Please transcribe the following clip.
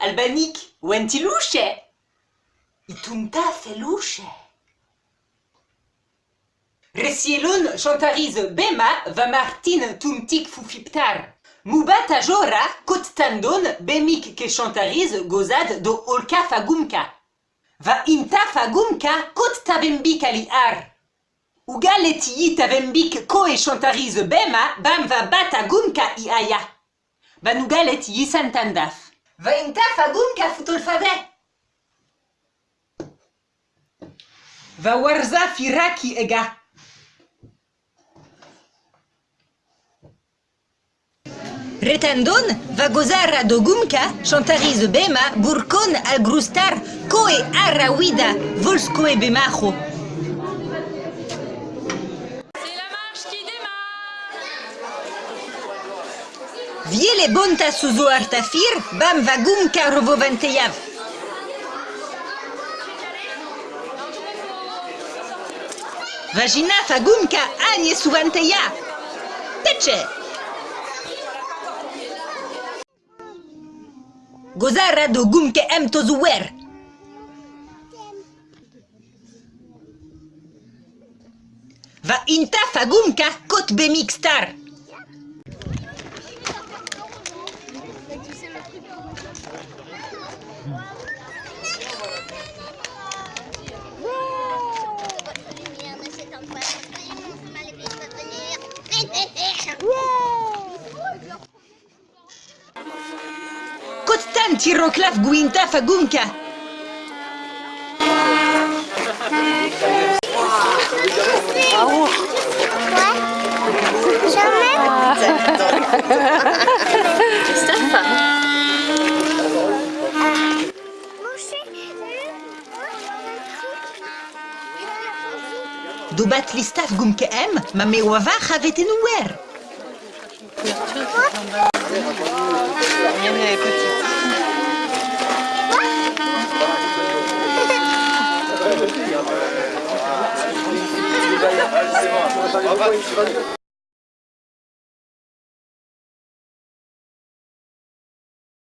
Albanik, wenti luce? Itunta feluce. Resielon chantarize bema va martin tuntik fufiptar. Mubata jora kot tandon bemik ke chantarize gozad do olka fagumka. Va inta fagumka kot tavembik ali ar. Ugalet yi tavembik ko e chantarize bema bam va bata gumka i aya. Va in taf a goum ka foutol favet. Va warza firaki ega. Retandon va gozar a dogumka, chantariz bema, burkon al grustar, koe arrawida, volskoe bemacho. Viele bonta suzo artafir, bam va gumka rovoventejav. Vagina fagumka agne suvanteja. Teče! Gozara do gumke em tozuwer. Va inta fagumka kot bemik Tiro Clav Guinta Fagunka. Wow. Listaf gumke em, ma me wava havet enouer. Ah, c'est bon.